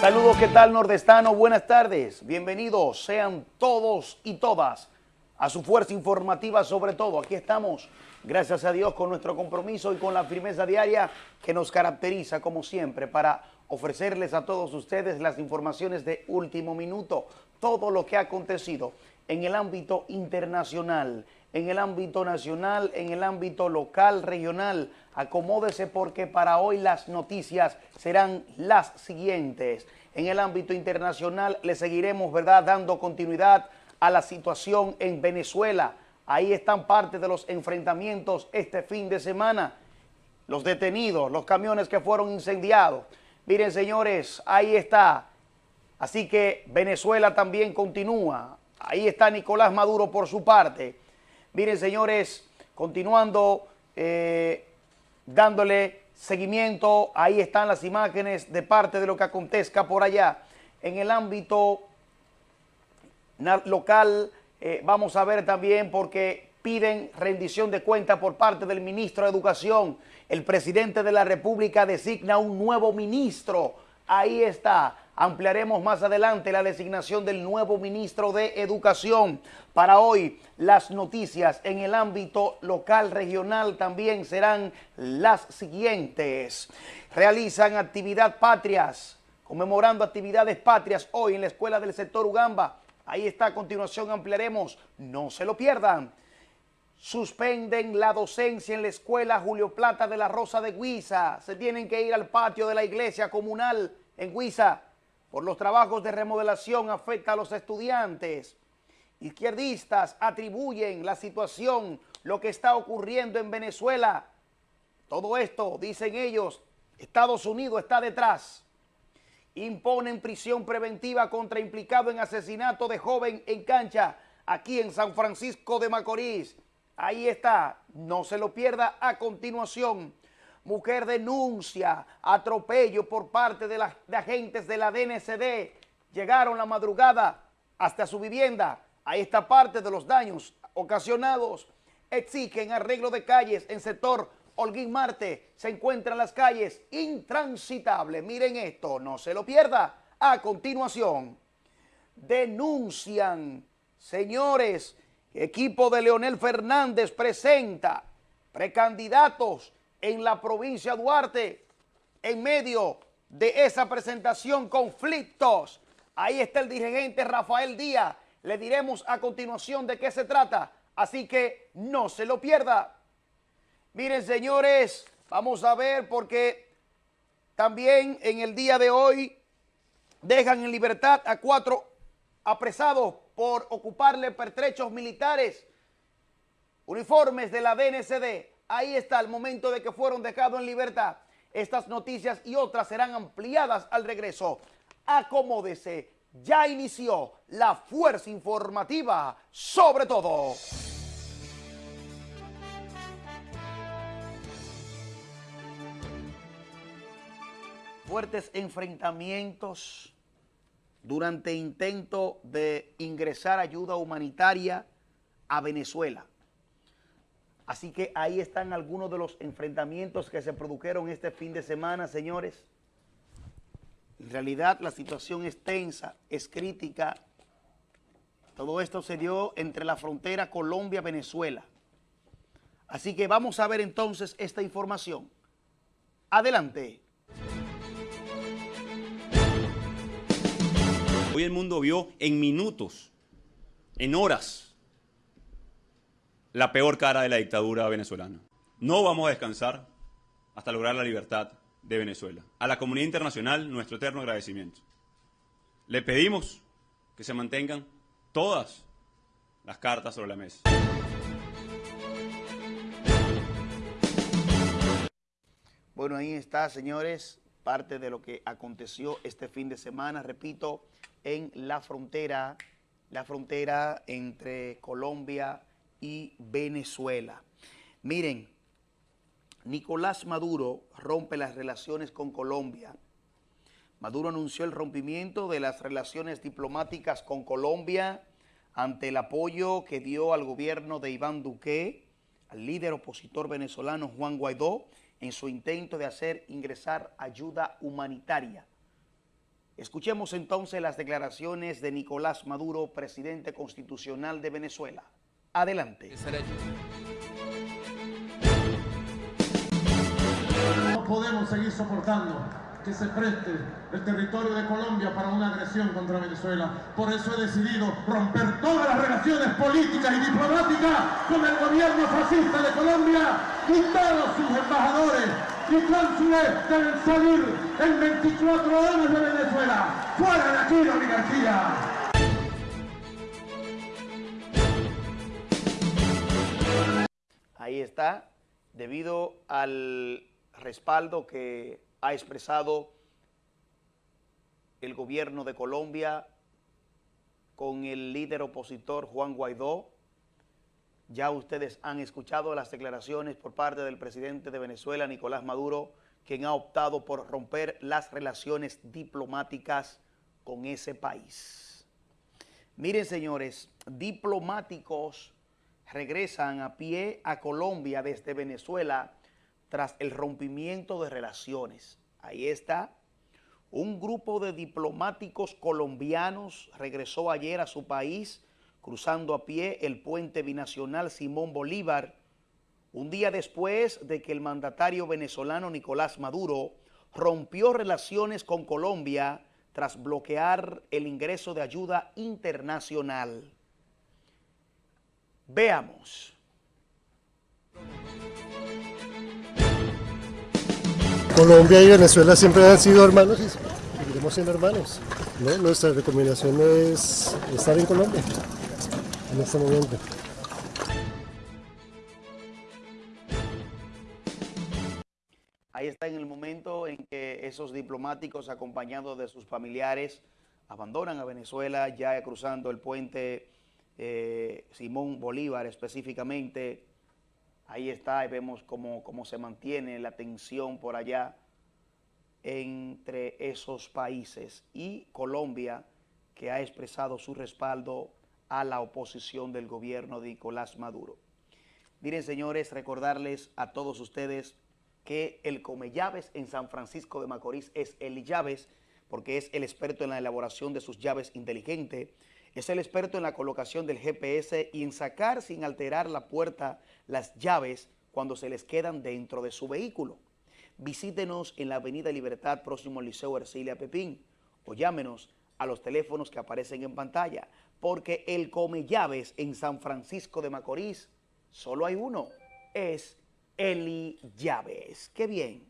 Saludos, ¿qué tal nordestano? Buenas tardes, bienvenidos sean todos y todas a su fuerza informativa sobre todo. Aquí estamos, gracias a Dios, con nuestro compromiso y con la firmeza diaria que nos caracteriza como siempre para ofrecerles a todos ustedes las informaciones de último minuto, todo lo que ha acontecido en el ámbito internacional, en el ámbito nacional, en el ámbito local, regional. Acomódese porque para hoy las noticias serán las siguientes. En el ámbito internacional le seguiremos, ¿verdad?, dando continuidad a la situación en Venezuela. Ahí están parte de los enfrentamientos este fin de semana. Los detenidos, los camiones que fueron incendiados. Miren, señores, ahí está. Así que Venezuela también continúa. Ahí está Nicolás Maduro por su parte. Miren, señores, continuando, eh, dándole seguimiento, ahí están las imágenes de parte de lo que acontezca por allá. En el ámbito local, eh, vamos a ver también porque piden rendición de cuenta por parte del ministro de Educación. El presidente de la República designa un nuevo ministro. Ahí está. Ampliaremos más adelante la designación del nuevo ministro de Educación. Para hoy, las noticias en el ámbito local, regional también serán las siguientes. Realizan actividad patrias, conmemorando actividades patrias hoy en la Escuela del Sector Ugamba. Ahí está, a continuación ampliaremos, no se lo pierdan. Suspenden la docencia en la Escuela Julio Plata de la Rosa de Guisa. Se tienen que ir al patio de la iglesia comunal en Guisa por los trabajos de remodelación afecta a los estudiantes. Izquierdistas atribuyen la situación, lo que está ocurriendo en Venezuela. Todo esto, dicen ellos, Estados Unidos está detrás. Imponen prisión preventiva contra implicado en asesinato de joven en cancha aquí en San Francisco de Macorís. Ahí está, no se lo pierda a continuación. Mujer denuncia atropello por parte de, las agentes de la DNCD. Llegaron la madrugada hasta su vivienda. Ahí está parte de los daños ocasionados. Exigen arreglo de calles en sector Holguín Marte. Se encuentran las calles intransitables. Miren esto, no se lo pierda. A continuación, denuncian, señores, equipo de Leonel Fernández presenta precandidatos en la provincia de Duarte, en medio de esa presentación, conflictos. Ahí está el dirigente Rafael Díaz. Le diremos a continuación de qué se trata, así que no se lo pierda. Miren, señores, vamos a ver porque también en el día de hoy dejan en libertad a cuatro apresados por ocuparle pertrechos militares, uniformes de la DNCD ahí está el momento de que fueron dejados en libertad. Estas noticias y otras serán ampliadas al regreso. Acomódese, ya inició la fuerza informativa sobre todo. Fuertes enfrentamientos durante intento de ingresar ayuda humanitaria a Venezuela. Así que ahí están algunos de los enfrentamientos que se produjeron este fin de semana, señores. En realidad la situación es tensa, es crítica. Todo esto se dio entre la frontera Colombia-Venezuela. Así que vamos a ver entonces esta información. Adelante. Hoy el mundo vio en minutos, en horas, la peor cara de la dictadura venezolana. No vamos a descansar hasta lograr la libertad de Venezuela. A la comunidad internacional, nuestro eterno agradecimiento. Le pedimos que se mantengan todas las cartas sobre la mesa. Bueno, ahí está, señores, parte de lo que aconteció este fin de semana, repito, en la frontera, la frontera entre Colombia y Venezuela. Miren, Nicolás Maduro rompe las relaciones con Colombia. Maduro anunció el rompimiento de las relaciones diplomáticas con Colombia ante el apoyo que dio al gobierno de Iván Duque, al líder opositor venezolano Juan Guaidó, en su intento de hacer ingresar ayuda humanitaria. Escuchemos entonces las declaraciones de Nicolás Maduro, presidente constitucional de Venezuela. Adelante. No podemos seguir soportando que se preste el territorio de Colombia para una agresión contra Venezuela. Por eso he decidido romper todas las relaciones políticas y diplomáticas con el gobierno fascista de Colombia y todos sus embajadores y cónsules deben salir en 24 horas de Venezuela. ¡Fuera de aquí la oligarquía! Ahí está, debido al respaldo que ha expresado el gobierno de Colombia con el líder opositor Juan Guaidó. Ya ustedes han escuchado las declaraciones por parte del presidente de Venezuela, Nicolás Maduro, quien ha optado por romper las relaciones diplomáticas con ese país. Miren, señores, diplomáticos regresan a pie a Colombia desde Venezuela tras el rompimiento de relaciones. Ahí está. Un grupo de diplomáticos colombianos regresó ayer a su país cruzando a pie el puente binacional Simón Bolívar, un día después de que el mandatario venezolano Nicolás Maduro rompió relaciones con Colombia tras bloquear el ingreso de ayuda internacional. Veamos. Colombia y Venezuela siempre han sido hermanos y seguiremos siendo hermanos. Nuestra recomendación es estar en Colombia en este momento. Ahí está en el momento en que esos diplomáticos acompañados de sus familiares abandonan a Venezuela ya cruzando el puente eh, Simón Bolívar específicamente Ahí está y vemos cómo, cómo se mantiene la tensión por allá entre esos países y Colombia que ha expresado su respaldo a la oposición del gobierno de Nicolás Maduro. Miren, señores, recordarles a todos ustedes que el Come Llaves en San Francisco de Macorís es el Llaves, porque es el experto en la elaboración de sus llaves inteligentes, es el experto en la colocación del GPS y en sacar sin alterar la puerta las llaves cuando se les quedan dentro de su vehículo. Visítenos en la Avenida Libertad, próximo al Liceo Ercilia Pepín, o llámenos a los teléfonos que aparecen en pantalla, porque el Come Llaves en San Francisco de Macorís solo hay uno, es Eli Llaves. ¡Qué bien!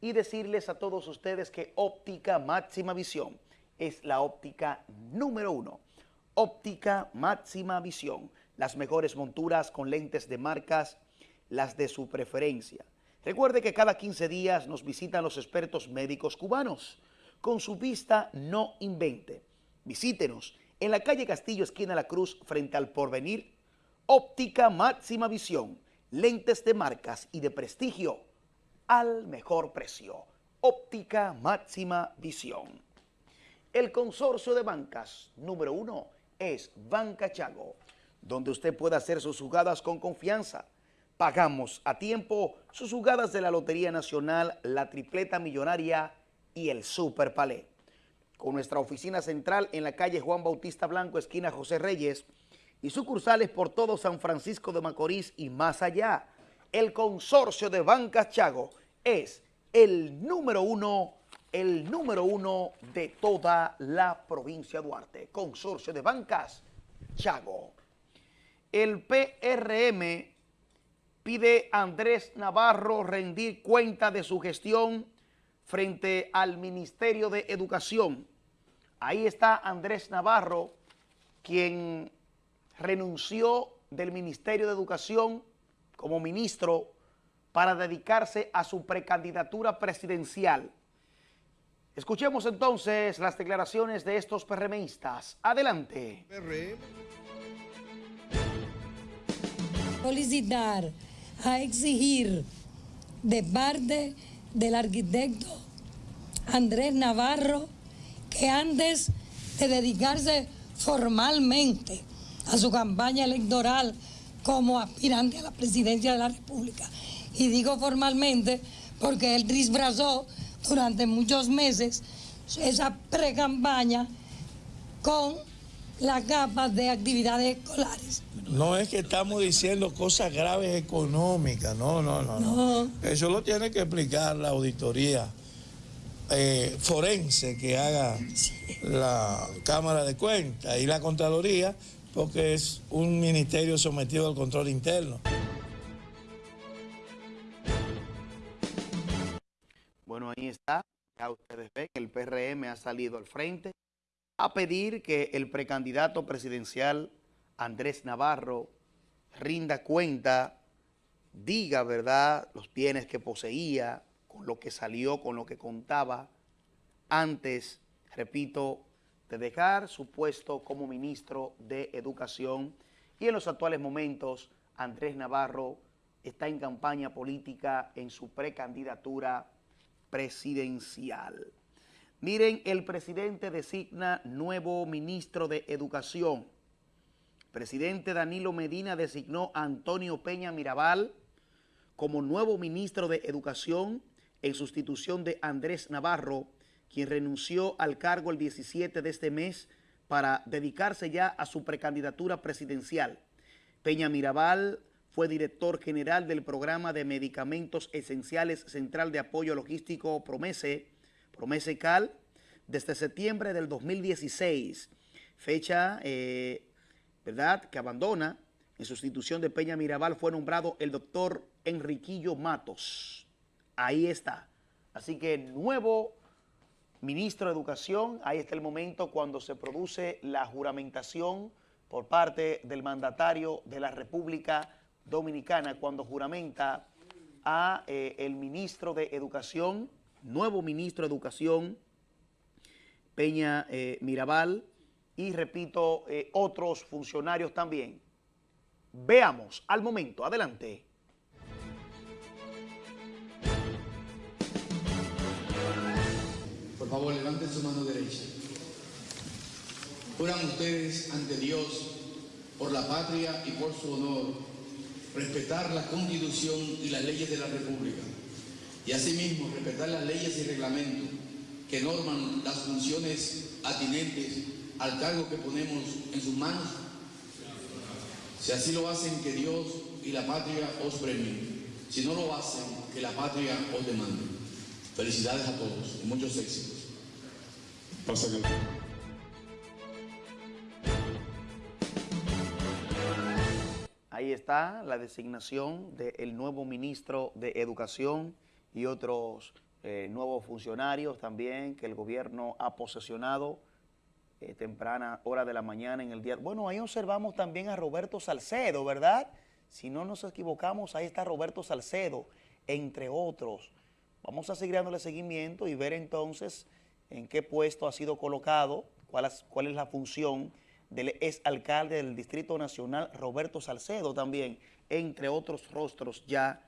Y decirles a todos ustedes que Óptica Máxima Visión es la óptica número uno óptica máxima visión, las mejores monturas con lentes de marcas, las de su preferencia. Recuerde que cada 15 días nos visitan los expertos médicos cubanos. Con su vista no invente. Visítenos en la calle Castillo, esquina La Cruz, frente al Porvenir. Óptica máxima visión, lentes de marcas y de prestigio al mejor precio. Óptica máxima visión. El consorcio de bancas número uno es Banca Chago, donde usted puede hacer sus jugadas con confianza. Pagamos a tiempo sus jugadas de la Lotería Nacional, la Tripleta Millonaria y el Super Palé. Con nuestra oficina central en la calle Juan Bautista Blanco, esquina José Reyes, y sucursales por todo San Francisco de Macorís y más allá. El consorcio de Banca Chago es el número uno el número uno de toda la provincia de Duarte. Consorcio de Bancas, Chago. El PRM pide a Andrés Navarro rendir cuenta de su gestión frente al Ministerio de Educación. Ahí está Andrés Navarro, quien renunció del Ministerio de Educación como ministro para dedicarse a su precandidatura presidencial. Escuchemos entonces las declaraciones de estos PRMistas. Adelante. Solicitar a exigir de parte del arquitecto Andrés Navarro que antes de dedicarse formalmente a su campaña electoral como aspirante a la presidencia de la República, y digo formalmente porque él disfrazó durante muchos meses esa pre-campaña con las capas de actividades escolares. No es que estamos diciendo cosas graves económicas, no, no, no. no. Eso lo tiene que explicar la auditoría eh, forense que haga la Cámara de Cuentas y la Contraloría, porque es un ministerio sometido al control interno. Bueno, ahí está. Ya ustedes ven que el PRM ha salido al frente a pedir que el precandidato presidencial Andrés Navarro rinda cuenta, diga, ¿verdad?, los bienes que poseía, con lo que salió, con lo que contaba antes, repito, de dejar su puesto como ministro de Educación y en los actuales momentos Andrés Navarro está en campaña política en su precandidatura presidencial. Miren, el presidente designa nuevo ministro de Educación. presidente Danilo Medina designó a Antonio Peña Mirabal como nuevo ministro de Educación en sustitución de Andrés Navarro, quien renunció al cargo el 17 de este mes para dedicarse ya a su precandidatura presidencial. Peña Mirabal fue director general del programa de medicamentos esenciales Central de Apoyo Logístico Promese, Promese Cal, desde septiembre del 2016, fecha, eh, ¿verdad?, que abandona. En sustitución de Peña Mirabal fue nombrado el doctor Enriquillo Matos. Ahí está. Así que nuevo ministro de Educación, ahí está el momento cuando se produce la juramentación por parte del mandatario de la República Dominicana, cuando juramenta a eh, el ministro de Educación, nuevo ministro de Educación, Peña eh, Mirabal, y repito, eh, otros funcionarios también. Veamos al momento, adelante. Por favor, levanten su mano derecha. Juran ustedes ante Dios, por la patria y por su honor, respetar la Constitución y las leyes de la República, y asimismo respetar las leyes y reglamentos que norman las funciones atinentes al cargo que ponemos en sus manos. Si así lo hacen, que Dios y la patria os premien. Si no lo hacen, que la patria os demande. Felicidades a todos y muchos éxitos. Ahí está la designación del nuevo ministro de Educación y otros eh, nuevos funcionarios también que el gobierno ha posesionado eh, temprana hora de la mañana en el día. Bueno, ahí observamos también a Roberto Salcedo, ¿verdad? Si no nos equivocamos, ahí está Roberto Salcedo, entre otros. Vamos a seguir dándole seguimiento y ver entonces en qué puesto ha sido colocado, cuál es, cuál es la función del exalcalde del Distrito Nacional, Roberto Salcedo también, entre otros rostros ya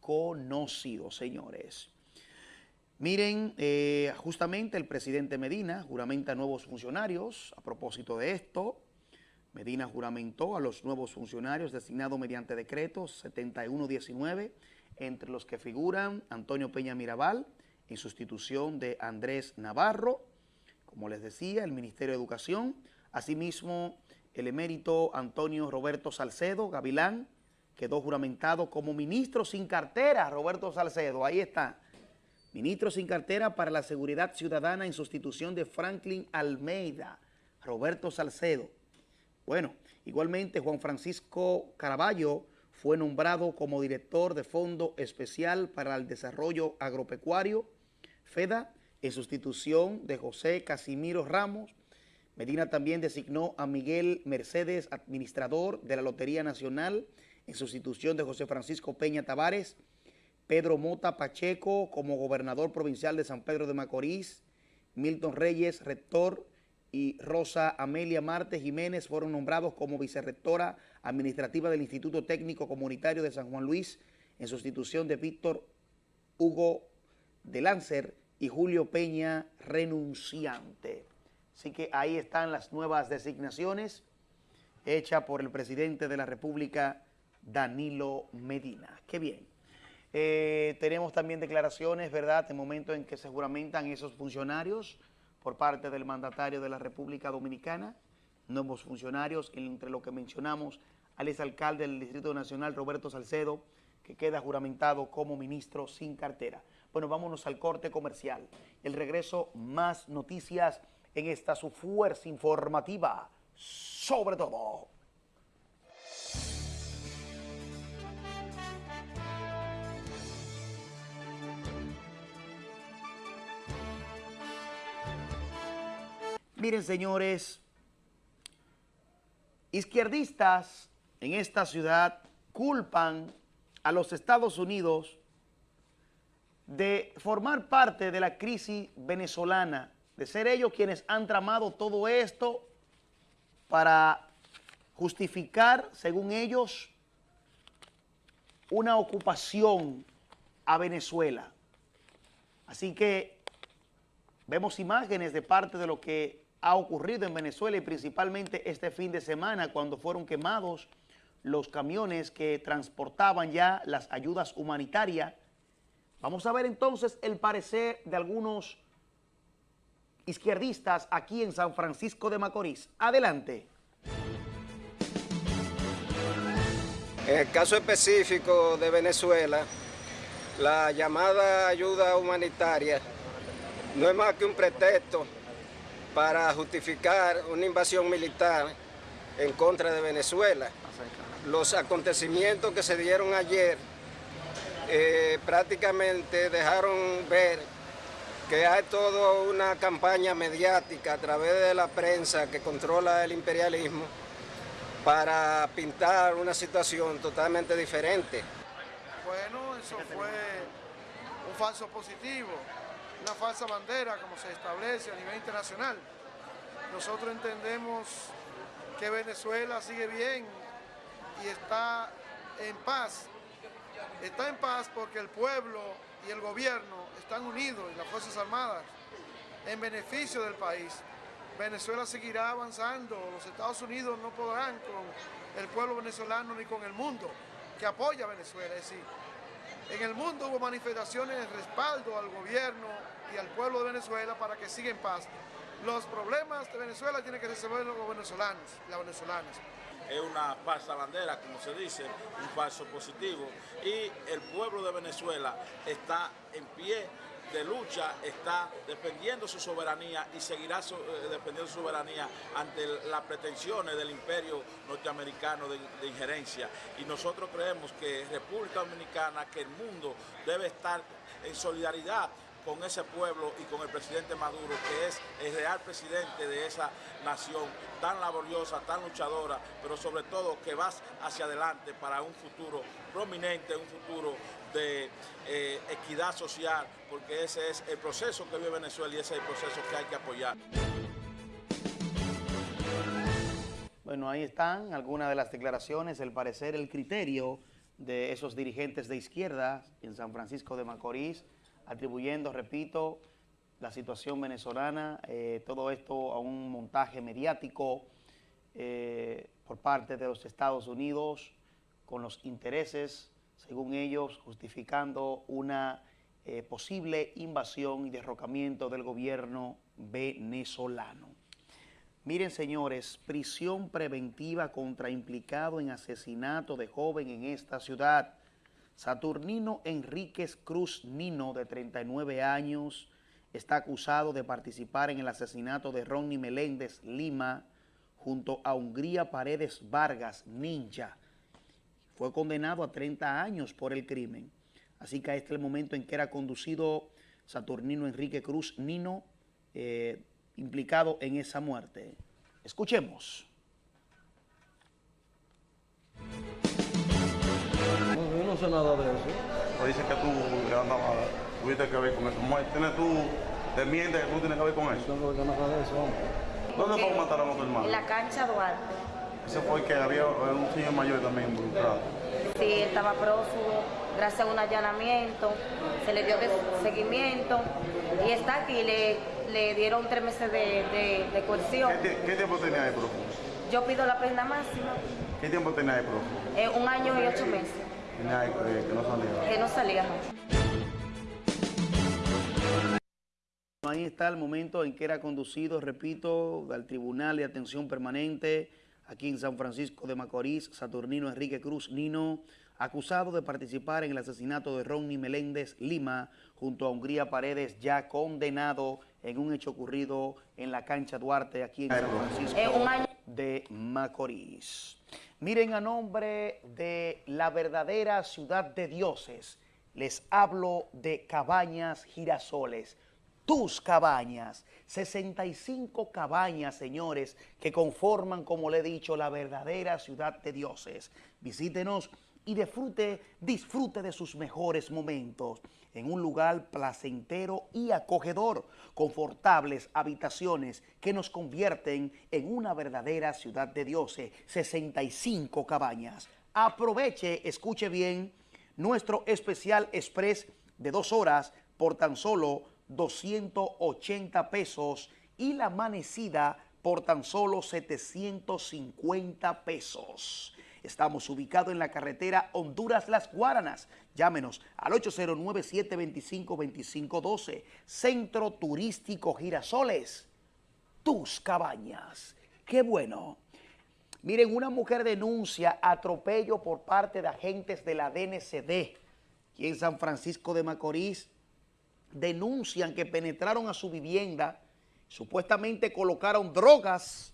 conocidos, señores. Miren, eh, justamente el presidente Medina juramenta nuevos funcionarios. A propósito de esto, Medina juramentó a los nuevos funcionarios designados mediante decreto 7119, entre los que figuran Antonio Peña Mirabal, en sustitución de Andrés Navarro, como les decía, el Ministerio de Educación, asimismo el emérito Antonio Roberto Salcedo Gavilán, quedó juramentado como ministro sin cartera, Roberto Salcedo, ahí está, ministro sin cartera para la seguridad ciudadana en sustitución de Franklin Almeida, Roberto Salcedo. Bueno, igualmente Juan Francisco Caraballo fue nombrado como director de Fondo Especial para el Desarrollo Agropecuario, FEDA, en sustitución de José Casimiro Ramos. Medina también designó a Miguel Mercedes, administrador de la Lotería Nacional, en sustitución de José Francisco Peña Tavares, Pedro Mota Pacheco como gobernador provincial de San Pedro de Macorís, Milton Reyes, rector, y Rosa Amelia Marte Jiménez fueron nombrados como vicerrectora administrativa del Instituto Técnico Comunitario de San Juan Luis en sustitución de Víctor Hugo de Lancer y Julio Peña renunciante. Así que ahí están las nuevas designaciones hechas por el presidente de la República, Danilo Medina. Qué bien. Eh, tenemos también declaraciones, ¿verdad?, en momento en que se juramentan esos funcionarios por parte del mandatario de la República Dominicana, nuevos funcionarios, entre lo que mencionamos al exalcalde del Distrito Nacional, Roberto Salcedo, que queda juramentado como ministro sin cartera. Bueno, vámonos al corte comercial. El regreso, más noticias en esta su fuerza informativa, sobre todo. Miren, señores, izquierdistas en esta ciudad culpan a los Estados Unidos de formar parte de la crisis venezolana, de ser ellos quienes han tramado todo esto para justificar, según ellos, una ocupación a Venezuela. Así que vemos imágenes de parte de lo que ha ocurrido en Venezuela y principalmente este fin de semana cuando fueron quemados los camiones que transportaban ya las ayudas humanitarias. Vamos a ver entonces el parecer de algunos izquierdistas aquí en San Francisco de Macorís. Adelante. En el caso específico de Venezuela, la llamada ayuda humanitaria no es más que un pretexto para justificar una invasión militar en contra de Venezuela. Los acontecimientos que se dieron ayer eh, prácticamente dejaron ver que hay toda una campaña mediática a través de la prensa que controla el imperialismo para pintar una situación totalmente diferente. Bueno, eso fue un falso positivo una falsa bandera como se establece a nivel internacional. Nosotros entendemos que Venezuela sigue bien y está en paz. Está en paz porque el pueblo y el gobierno están unidos y las Fuerzas Armadas en beneficio del país. Venezuela seguirá avanzando, los Estados Unidos no podrán con el pueblo venezolano ni con el mundo que apoya a Venezuela. Es decir, en el mundo hubo manifestaciones de respaldo al gobierno y al pueblo de Venezuela para que siga en paz. Los problemas de Venezuela tienen que resolver los venezolanos y las venezolanas. Es una falsa bandera, como se dice, un falso positivo. Y el pueblo de Venezuela está en pie de lucha, está defendiendo su soberanía y seguirá eh, defendiendo su soberanía ante las pretensiones del imperio norteamericano de, de, injerencia. Y nosotros creemos que República Dominicana, que el mundo debe estar en solidaridad con ese pueblo y con el presidente Maduro, que es el real presidente de esa nación tan laboriosa, tan luchadora, pero sobre todo que va hacia adelante para un futuro prominente, un futuro de eh, equidad social, porque ese es el proceso que vive Venezuela y ese es el proceso que hay que apoyar. Bueno, ahí están algunas de las declaraciones, el parecer, el criterio de esos dirigentes de izquierda en San Francisco de Macorís, atribuyendo, repito, la situación venezolana, eh, todo esto a un montaje mediático eh, por parte de los Estados Unidos con los intereses, según ellos, justificando una eh, posible invasión y derrocamiento del gobierno venezolano. Miren, señores, prisión preventiva contra implicado en asesinato de joven en esta ciudad. Saturnino Enríquez Cruz Nino, de 39 años, está acusado de participar en el asesinato de Ronnie Meléndez Lima junto a Hungría Paredes Vargas Ninja. Fue condenado a 30 años por el crimen. Así que este es el momento en que era conducido Saturnino Enrique Cruz Nino, eh, implicado en esa muerte. Escuchemos. No sé nada de eso. O dice que tú andabas, tuviste que ver con eso. ¿Tienes tú, te mientes que tú tienes que ver con eso? No tengo que nada de eso, hombre. ¿Dónde fue que mataron a tu hermano? En la cancha Duarte. Ese fue que había un señor mayor también involucrado. Sí, estaba prófugo, gracias a un allanamiento, se le dio seguimiento y está aquí, le, le dieron tres meses de, de, de coerción. ¿Qué, ¿Qué, tiempo tenía ahí prófugo? Yo pido la pena máxima. ¿Qué tiempo tenía ahí prófugo? Eh, un año y ocho meses. Que no salía. Que no salía, no. ahí está el momento en que era conducido, repito, al Tribunal de Atención Permanente aquí en San Francisco de Macorís, Saturnino Enrique Cruz Nino, acusado de participar en el asesinato de Ronnie Meléndez Lima, junto a Hungría Paredes, ya condenado en un hecho ocurrido en la cancha Duarte, aquí en San Francisco de Macorís. Miren, a nombre de la verdadera ciudad de dioses, les hablo de Cabañas Girasoles, tus cabañas, 65 cabañas, señores, que conforman, como le he dicho, la verdadera ciudad de dioses. Visítenos y disfrute, disfrute de sus mejores momentos en un lugar placentero y acogedor, confortables habitaciones que nos convierten en una verdadera ciudad de dioses, 65 cabañas. Aproveche, escuche bien, nuestro especial express de dos horas por tan solo 280 pesos y la amanecida por tan solo 750 pesos. Estamos ubicados en la carretera Honduras-Las Guaranas. Llámenos al 809-725-2512. Centro Turístico Girasoles. Tus cabañas. ¡Qué bueno! Miren, una mujer denuncia atropello por parte de agentes de la DNCD. Aquí en San Francisco de Macorís denuncian que penetraron a su vivienda, supuestamente colocaron drogas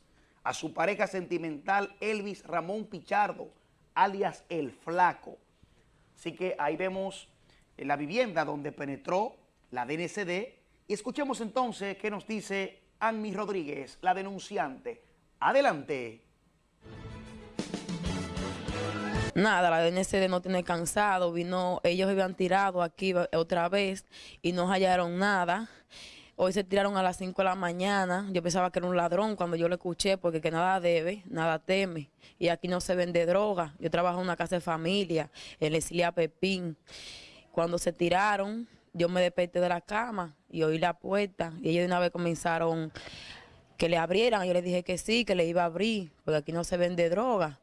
a su pareja sentimental Elvis Ramón Pichardo, alias El Flaco. Así que ahí vemos la vivienda donde penetró la DNCD y escuchemos entonces qué nos dice Annie Rodríguez, la denunciante. Adelante. Nada, la DNCD no tiene cansado, vino, ellos habían tirado aquí otra vez y no hallaron nada. Hoy se tiraron a las 5 de la mañana. Yo pensaba que era un ladrón cuando yo lo escuché, porque que nada debe, nada teme. Y aquí no se vende droga. Yo trabajo en una casa de familia, en la Pepín. Cuando se tiraron, yo me desperté de la cama y oí la puerta. Y ellos de una vez comenzaron que le abrieran. Yo les dije que sí, que le iba a abrir, porque aquí no se vende droga.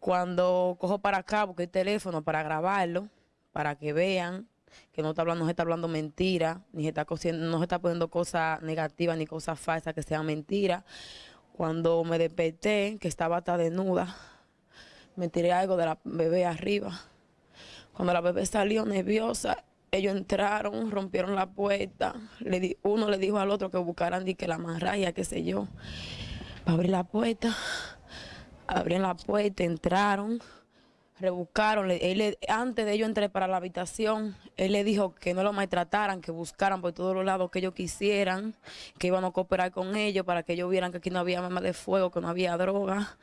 Cuando cojo para acá, porque el teléfono para grabarlo, para que vean, que no está hablando, no se está hablando mentira, ni se está no se está poniendo cosas negativas ni cosas falsas que sean mentiras. Cuando me desperté, que estaba hasta desnuda, me tiré algo de la bebé arriba. Cuando la bebé salió nerviosa, ellos entraron, rompieron la puerta. Uno le dijo al otro que buscaran y que la amarraya, qué sé yo, para abrir la puerta. Abrieron la puerta, entraron rebuscaron, él, antes de ellos entrar para la habitación, él le dijo que no lo maltrataran, que buscaran por todos los lados que ellos quisieran, que iban a cooperar con ellos para que ellos vieran que aquí no había armas de fuego, que no había droga.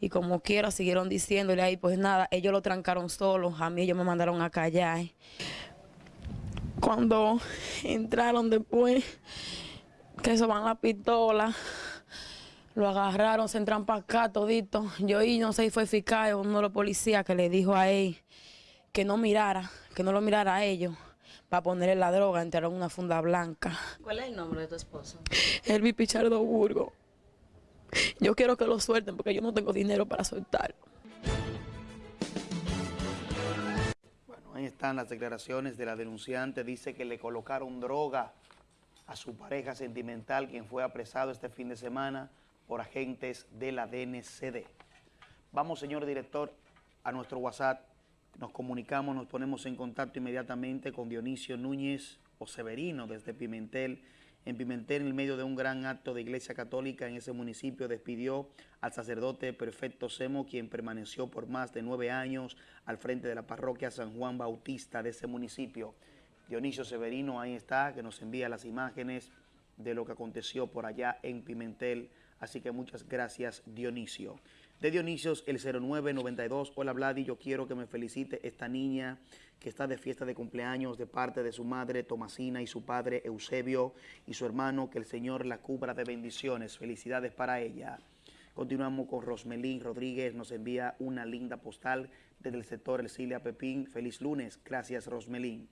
Y como quiera, siguieron diciéndole ahí, pues nada, ellos lo trancaron solos, a mí ellos me mandaron a callar. Cuando entraron después, que eso van la pistola, lo agarraron, se entran para acá todito. Yo y no sé si fue eficaz uno de los policías que le dijo a él que no mirara, que no lo mirara a ellos para ponerle la droga, entraron una funda blanca. ¿Cuál es el nombre de tu esposo? Elvi Pichardo Burgo. Yo quiero que lo suelten porque yo no tengo dinero para soltarlo. Bueno, ahí están las declaraciones de la denunciante. Dice que le colocaron droga a su pareja sentimental, quien fue apresado este fin de semana por agentes de la DNCD. Vamos, señor director, a nuestro WhatsApp. Nos comunicamos, nos ponemos en contacto inmediatamente con Dionisio Núñez o Severino desde Pimentel. En Pimentel, en medio de un gran acto de iglesia católica en ese municipio, despidió al sacerdote Perfecto Semo, quien permaneció por más de nueve años al frente de la parroquia San Juan Bautista de ese municipio. Dionisio Severino ahí está, que nos envía las imágenes de lo que aconteció por allá en Pimentel, Así que muchas gracias, Dionisio. De Dionisios, el 0992. Hola, Vladi, yo quiero que me felicite esta niña que está de fiesta de cumpleaños de parte de su madre Tomasina y su padre Eusebio y su hermano. Que el Señor la cubra de bendiciones. Felicidades para ella. Continuamos con Rosmelín Rodríguez. Nos envía una linda postal desde el sector El Cilia Pepín. Feliz lunes. Gracias, Rosmelín.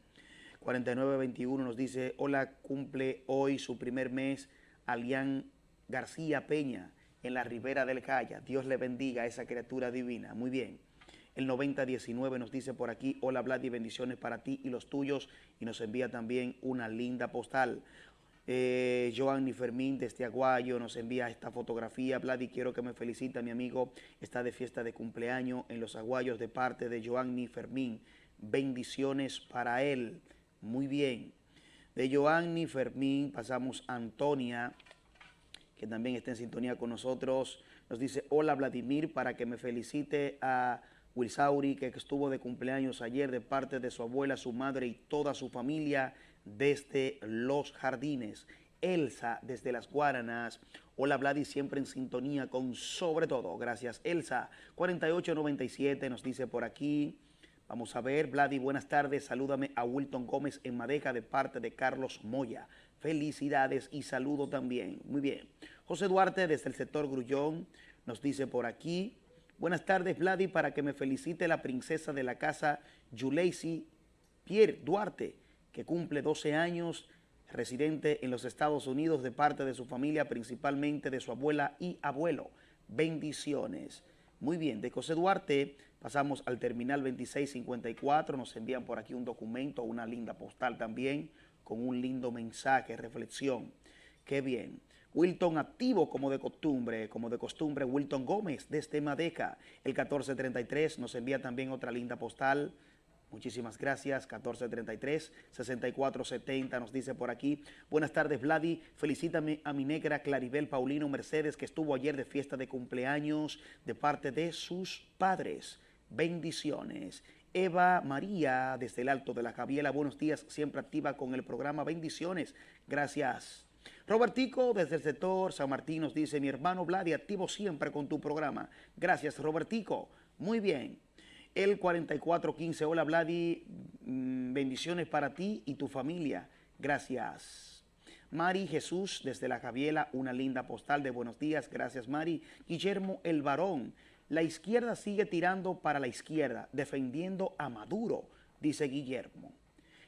4921 nos dice, hola, cumple hoy su primer mes Alian García Peña en la ribera del Calla. Dios le bendiga a esa criatura divina. Muy bien. El 9019 nos dice por aquí, hola Vlad y bendiciones para ti y los tuyos. Y nos envía también una linda postal. Eh, Joanny Fermín desde Aguayo nos envía esta fotografía. Vladi, quiero que me felicite. Mi amigo está de fiesta de cumpleaños en los Aguayos de parte de Joanny Fermín. Bendiciones para él. Muy bien. De Joanny Fermín pasamos a Antonia, también está en sintonía con nosotros. Nos dice, hola Vladimir, para que me felicite a Wilsauri, que estuvo de cumpleaños ayer de parte de su abuela, su madre y toda su familia desde Los Jardines. Elsa desde Las Guaranas. Hola Vladi, siempre en sintonía con sobre todo. Gracias Elsa. 4897 nos dice por aquí. Vamos a ver, Vladi, buenas tardes. Salúdame a Wilton Gómez en Madeja de parte de Carlos Moya. Felicidades y saludo también. Muy bien. José Duarte desde el sector Grullón nos dice por aquí. Buenas tardes, Vladi, para que me felicite la princesa de la casa, Yuleisi Pierre Duarte, que cumple 12 años, residente en los Estados Unidos de parte de su familia, principalmente de su abuela y abuelo. Bendiciones. Muy bien, de José Duarte pasamos al terminal 2654, nos envían por aquí un documento, una linda postal también, con un lindo mensaje, reflexión. Qué bien. Wilton activo como de costumbre, como de costumbre, Wilton Gómez desde Madeca. El 1433 nos envía también otra linda postal. Muchísimas gracias, 1433, 6470 nos dice por aquí. Buenas tardes, Vladi. Felicítame a mi negra Claribel Paulino Mercedes, que estuvo ayer de fiesta de cumpleaños de parte de sus padres. Bendiciones. Eva María, desde el Alto de la Javiela, buenos días, siempre activa con el programa Bendiciones. Gracias. Robertico, desde el sector San Martín, nos dice, mi hermano Vladi, activo siempre con tu programa. Gracias, Robertico. Muy bien. El 4415, hola Vladi, mm, bendiciones para ti y tu familia. Gracias. Mari Jesús, desde la Javiela, una linda postal de buenos días. Gracias, Mari. Guillermo El Varón, la izquierda sigue tirando para la izquierda, defendiendo a Maduro, dice Guillermo.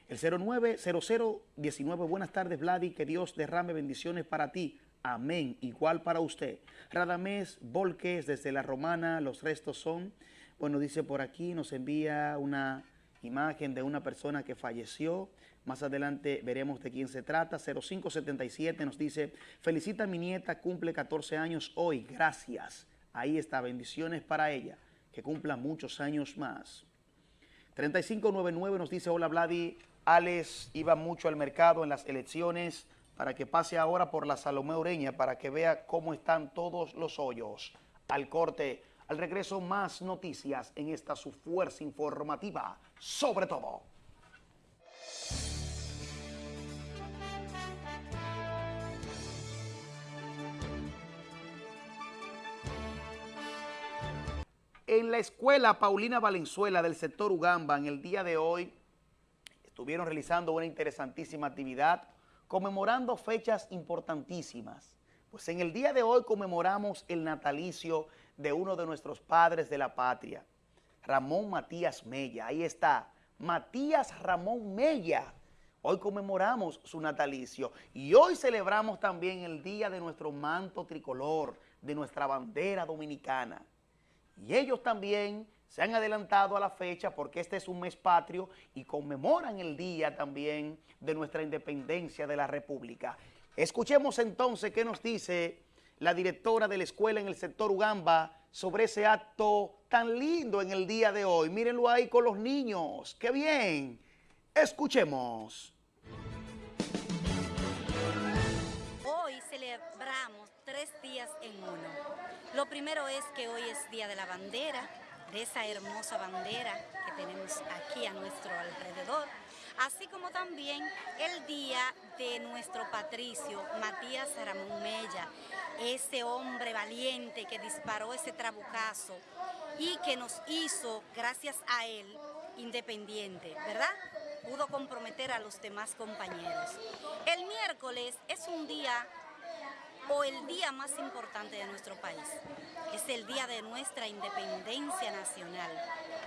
El 090019, buenas tardes Vladi, que Dios derrame bendiciones para ti. Amén, igual para usted. Radamés Volques desde La Romana, los restos son, bueno, dice por aquí, nos envía una imagen de una persona que falleció. Más adelante veremos de quién se trata. 0577 nos dice, felicita a mi nieta, cumple 14 años hoy, gracias. Ahí está, bendiciones para ella, que cumpla muchos años más. 3599 nos dice, hola Vladi, Alex iba mucho al mercado en las elecciones para que pase ahora por la Salomé Ureña para que vea cómo están todos los hoyos. Al corte, al regreso más noticias en esta su fuerza informativa, sobre todo. En la escuela Paulina Valenzuela del sector Ugamba, en el día de hoy, estuvieron realizando una interesantísima actividad conmemorando fechas importantísimas. Pues en el día de hoy conmemoramos el natalicio de uno de nuestros padres de la patria, Ramón Matías Mella. Ahí está, Matías Ramón Mella. Hoy conmemoramos su natalicio y hoy celebramos también el día de nuestro manto tricolor, de nuestra bandera dominicana. Y ellos también se han adelantado a la fecha porque este es un mes patrio y conmemoran el día también de nuestra independencia de la República. Escuchemos entonces qué nos dice la directora de la escuela en el sector Ugamba sobre ese acto tan lindo en el día de hoy. Mírenlo ahí con los niños. ¡Qué bien! Escuchemos. Hoy celebramos tres días en uno. Lo primero es que hoy es Día de la Bandera, de esa hermosa bandera que tenemos aquí a nuestro alrededor, así como también el día de nuestro patricio Matías Ramón Mella, ese hombre valiente que disparó ese trabucazo y que nos hizo, gracias a él, independiente, ¿verdad? Pudo comprometer a los demás compañeros. El miércoles es un día o el día más importante de nuestro país. Es el día de nuestra independencia nacional.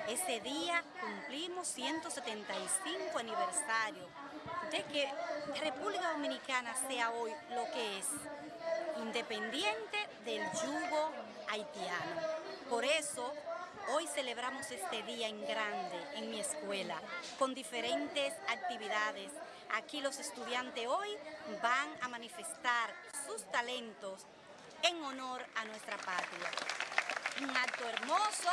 Ese día cumplimos 175 aniversario de que República Dominicana sea hoy lo que es, independiente del yugo haitiano. Por eso, hoy celebramos este día en grande en mi escuela, con diferentes actividades, Aquí los estudiantes hoy van a manifestar sus talentos en honor a nuestra patria. Un acto hermoso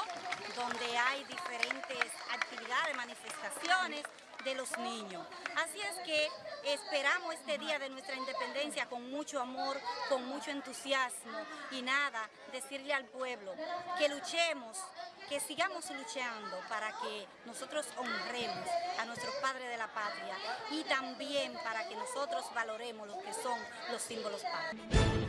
donde hay diferentes actividades, manifestaciones de los niños. Así es que esperamos este día de nuestra independencia con mucho amor, con mucho entusiasmo y nada, decirle al pueblo que luchemos, que sigamos luchando para que nosotros honremos a nuestros padres de la patria y también para que nosotros valoremos lo que son los símbolos patrios.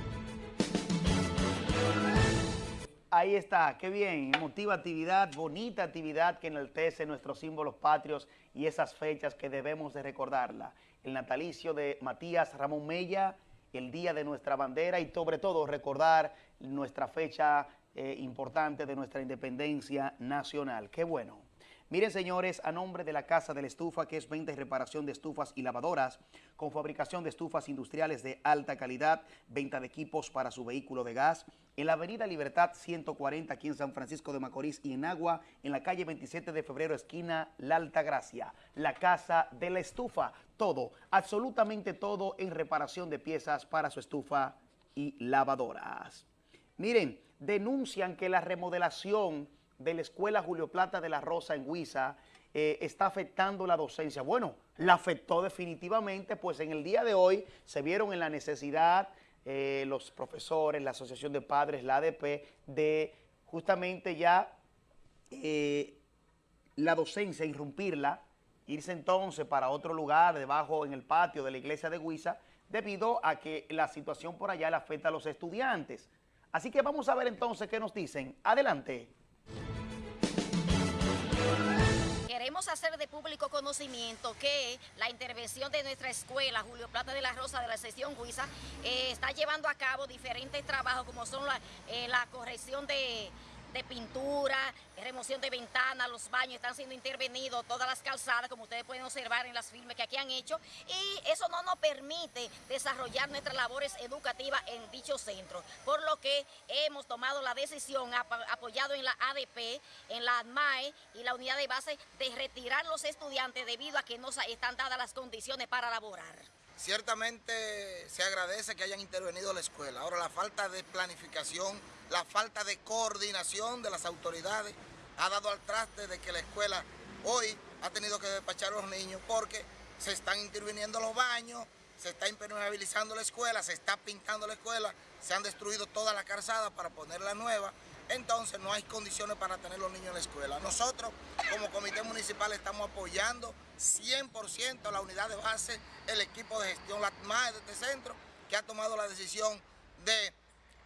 Ahí está, qué bien, emotiva actividad, bonita actividad que enaltece nuestros símbolos patrios y esas fechas que debemos de recordarla. El natalicio de Matías Ramón Mella, el día de nuestra bandera y sobre todo recordar nuestra fecha eh, importante de nuestra independencia nacional. Qué bueno. Miren, señores, a nombre de la Casa de la Estufa, que es venta y reparación de estufas y lavadoras, con fabricación de estufas industriales de alta calidad, venta de equipos para su vehículo de gas, en la Avenida Libertad 140, aquí en San Francisco de Macorís y en Agua, en la calle 27 de febrero, esquina La Alta Gracia. La Casa de la Estufa, todo, absolutamente todo en reparación de piezas para su estufa y lavadoras. Miren, denuncian que la remodelación de la Escuela Julio Plata de la Rosa en Huiza eh, está afectando la docencia. Bueno, la afectó definitivamente, pues en el día de hoy se vieron en la necesidad eh, los profesores, la Asociación de Padres, la ADP, de justamente ya eh, la docencia, irrumpirla, irse entonces para otro lugar, debajo en el patio de la iglesia de Huiza, debido a que la situación por allá le afecta a los estudiantes. Así que vamos a ver entonces qué nos dicen. Adelante. Hacer de público conocimiento que la intervención de nuestra escuela, Julio Plata de la Rosa de la sección Huiza, eh, está llevando a cabo diferentes trabajos como son la, eh, la corrección de de pintura, remoción de ventanas, los baños están siendo intervenidos, todas las calzadas, como ustedes pueden observar en las filmes que aquí han hecho, y eso no nos permite desarrollar nuestras labores educativas en dicho centro, por lo que hemos tomado la decisión, apoyado en la ADP, en la ADMAE y la unidad de base, de retirar los estudiantes debido a que no están dadas las condiciones para laborar. Ciertamente se agradece que hayan intervenido la escuela. Ahora la falta de planificación, la falta de coordinación de las autoridades ha dado al traste de que la escuela hoy ha tenido que despachar a los niños porque se están interviniendo los baños, se está impermeabilizando la escuela, se está pintando la escuela, se han destruido toda la calzada para ponerla nueva entonces no hay condiciones para tener los niños en la escuela. Nosotros, como comité municipal, estamos apoyando 100% la unidad de base, el equipo de gestión, la MAE de este centro, que ha tomado la decisión de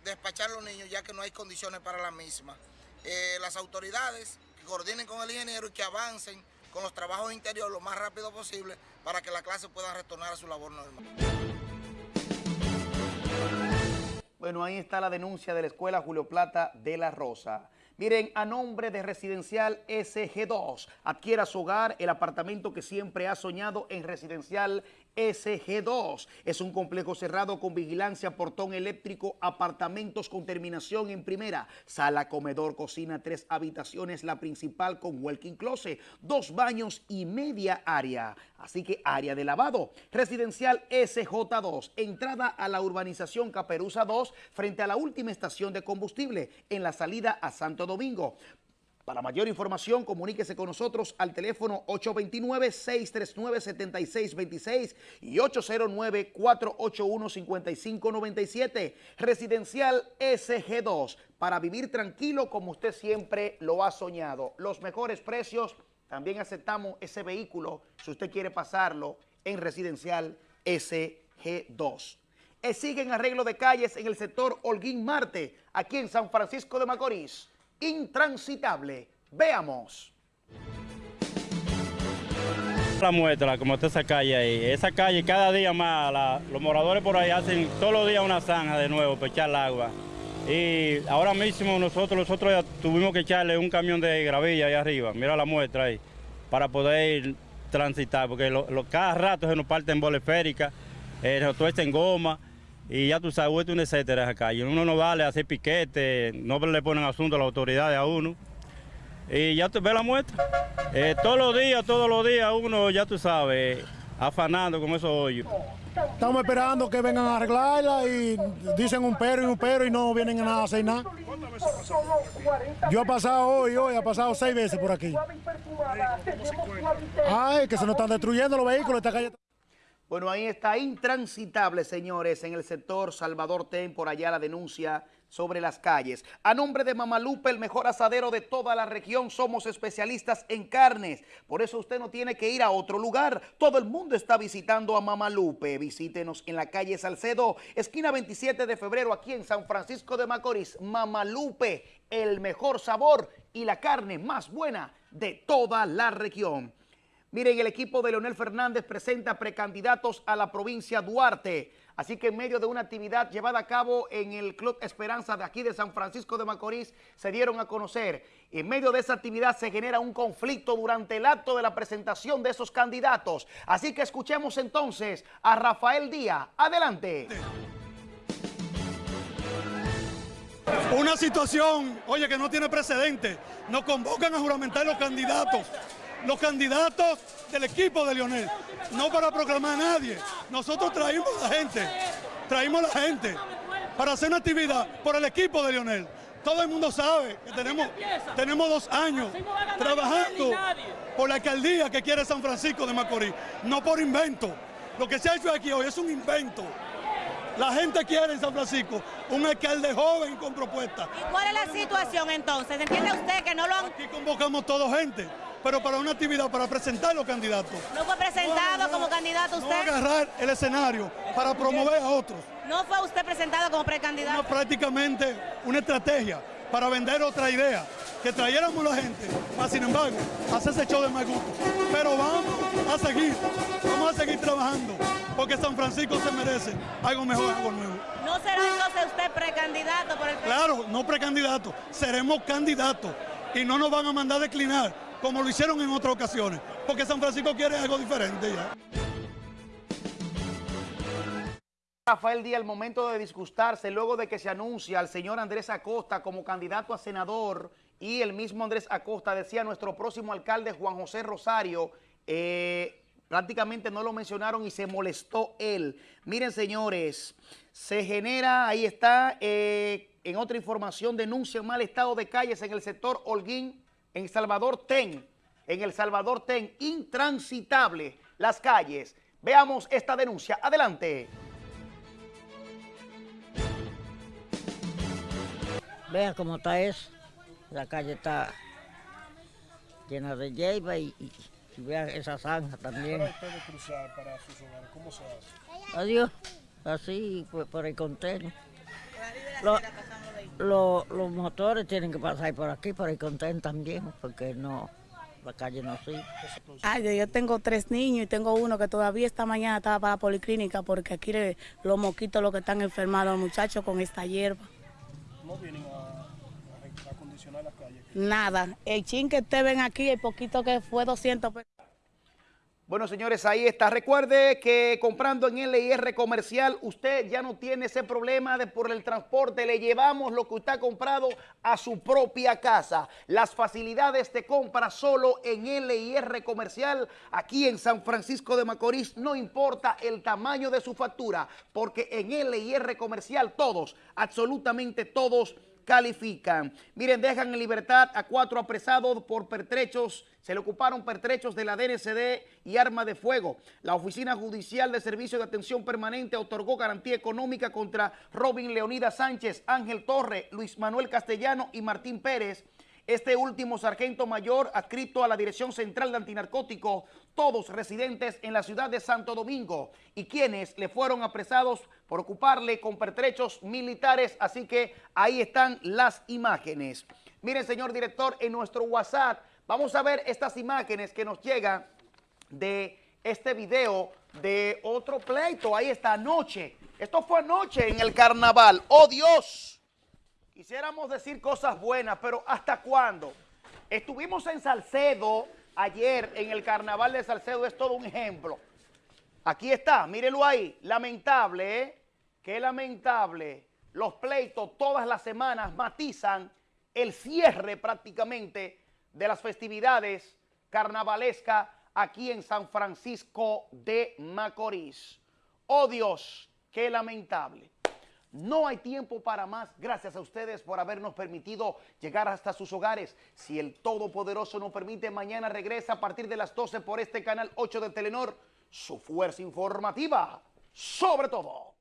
despachar a los niños ya que no hay condiciones para la misma. Eh, las autoridades que coordinen con el ingeniero y que avancen con los trabajos interiores lo más rápido posible para que la clase pueda retornar a su labor normal. Bueno, ahí está la denuncia de la Escuela Julio Plata de la Rosa. Miren, a nombre de Residencial SG2, adquiera su hogar, el apartamento que siempre ha soñado en Residencial SG2. Es un complejo cerrado con vigilancia, portón eléctrico, apartamentos con terminación en primera, sala, comedor, cocina, tres habitaciones, la principal con walking closet, dos baños y media área. Así que área de lavado. Residencial SJ2, entrada a la urbanización Caperuza 2 frente a la última estación de combustible en la salida a Santo Domingo. Para mayor información, comuníquese con nosotros al teléfono 829-639-7626 y 809-481-5597. Residencial SG2, para vivir tranquilo como usted siempre lo ha soñado. Los mejores precios, también aceptamos ese vehículo si usted quiere pasarlo en Residencial SG2. Eh, siguen arreglo de calles en el sector Holguín Marte, aquí en San Francisco de Macorís intransitable. Veamos. La muestra, como está esa calle ahí. Esa calle cada día más, los moradores por ahí hacen todos los días una zanja de nuevo para echar el agua. Y ahora mismo nosotros, nosotros ya tuvimos que echarle un camión de gravilla ahí arriba, mira la muestra ahí, para poder transitar, porque lo, cada rato se nos parten bolas féricas, eh, se en goma, y ya tú sabes, es un etcétera esa calle. Uno no vale hacer piquete, no le ponen asunto a las autoridades a uno. Y ya tú ves la muestra. Eh, todos los días, todos los días uno, ya tú sabes, afanando con esos hoyos. Estamos esperando que vengan a arreglarla y dicen un pero y un pero y no vienen a nada a hacer nada. Yo he pasado hoy, hoy, he pasado seis veces por aquí. Ay, que se nos están destruyendo los vehículos, esta calle. Bueno, ahí está intransitable, señores, en el sector Salvador Ten, por allá la denuncia sobre las calles. A nombre de Mamalupe, el mejor asadero de toda la región, somos especialistas en carnes. Por eso usted no tiene que ir a otro lugar. Todo el mundo está visitando a Mamalupe. Visítenos en la calle Salcedo, esquina 27 de febrero, aquí en San Francisco de Macorís. Mamalupe, el mejor sabor y la carne más buena de toda la región. Miren, el equipo de Leonel Fernández presenta precandidatos a la provincia Duarte. Así que en medio de una actividad llevada a cabo en el Club Esperanza de aquí de San Francisco de Macorís, se dieron a conocer. En medio de esa actividad se genera un conflicto durante el acto de la presentación de esos candidatos. Así que escuchemos entonces a Rafael Díaz. Adelante. Una situación, oye, que no tiene precedente. Nos convocan a juramentar los candidatos los candidatos del equipo de Lionel, no para proclamar a nadie. Nosotros traímos a la gente, traímos a la gente para hacer una actividad por el equipo de Lionel. Todo el mundo sabe que tenemos, tenemos dos años trabajando por la alcaldía que quiere San Francisco de Macorís, no por invento. Lo que se ha hecho aquí hoy es un invento. La gente quiere en San Francisco un alcalde joven con propuestas. ¿Y cuál es la situación entonces? ¿Entiende usted que no lo han...? Aquí convocamos toda gente pero para una actividad, para presentar los candidatos. ¿No fue presentado como candidato usted? No agarrar el escenario para promover a otros. ¿No fue usted presentado como precandidato? No, prácticamente una estrategia para vender otra idea, que trayéramos la gente, más sin embargo, hacerse show de mal gusto. Pero vamos a seguir, vamos a seguir trabajando, porque San Francisco se merece algo mejor, algo nuevo. ¿No será entonces usted precandidato por el Claro, no precandidato, seremos candidatos y no nos van a mandar a declinar como lo hicieron en otras ocasiones, porque San Francisco quiere algo diferente. Rafael Díaz, el momento de disgustarse luego de que se anuncia al señor Andrés Acosta como candidato a senador y el mismo Andrés Acosta decía nuestro próximo alcalde Juan José Rosario, eh, prácticamente no lo mencionaron y se molestó él. Miren señores, se genera, ahí está, eh, en otra información, denuncia un mal estado de calles en el sector Holguín, en Salvador Ten, en El Salvador Ten, intransitable las calles. Veamos esta denuncia. Adelante. Vean cómo está eso. La calle está llena de hierba y, vean esa zanja también. ¿Cómo se hace? Adiós. Así, pues, por el contenedor los motores tienen que pasar por aquí, por el contén también, porque no, la calle no sigue. Ay, yo tengo tres niños y tengo uno que todavía esta mañana estaba para la policlínica porque aquí los moquitos los que están enfermados, los muchachos con esta hierba. ¿No vienen a, acondicionar las calles? Nada, el chin que te ven aquí, el poquito que fue 200 pesos. Bueno, señores, ahí está. Recuerde que comprando en LIR Comercial, usted ya no tiene ese problema de por el transporte. Le llevamos lo que usted ha comprado a su propia casa. Las facilidades de compra solo en LIR Comercial, aquí en San Francisco de Macorís, no importa el tamaño de su factura, porque en LIR Comercial todos, absolutamente todos, califican. Miren, dejan en libertad a cuatro apresados por pertrechos. Se le ocuparon pertrechos de la DNCD y arma de fuego. La Oficina Judicial de Servicio de Atención Permanente otorgó garantía económica contra Robin Leonida Sánchez, Ángel Torre, Luis Manuel Castellano y Martín Pérez este último sargento mayor adscrito a la Dirección Central de Antinarcóticos, todos residentes en la ciudad de Santo Domingo y quienes le fueron apresados por ocuparle con pertrechos militares, así que ahí están las imágenes. Miren, señor director, en nuestro WhatsApp vamos a ver estas imágenes que nos llegan de este video de otro pleito. Ahí está, anoche. Esto fue anoche en el carnaval. ¡Oh, Dios! Quisiéramos decir cosas buenas, pero ¿hasta cuándo? Estuvimos en Salcedo ayer, en el carnaval de Salcedo, es todo un ejemplo. Aquí está, mírenlo ahí, lamentable, ¿eh? Qué lamentable. Los pleitos todas las semanas matizan el cierre prácticamente de las festividades carnavalescas aquí en San Francisco de Macorís. Oh Dios, qué lamentable. No hay tiempo para más. Gracias a ustedes por habernos permitido llegar hasta sus hogares. Si el Todopoderoso nos permite, mañana regresa a partir de las 12 por este canal 8 de Telenor, su fuerza informativa sobre todo.